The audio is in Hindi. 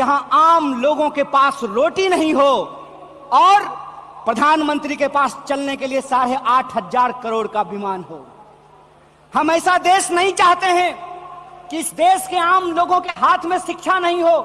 जहाँ आम लोगों के पास रोटी नहीं हो और प्रधानमंत्री के पास चलने के लिए साढ़े आठ हज़ार करोड़ का विमान हो। हम ऐसा देश नहीं चाहते हैं कि इस देश के आम लोगों के हाथ में शिक्षा नहीं हो।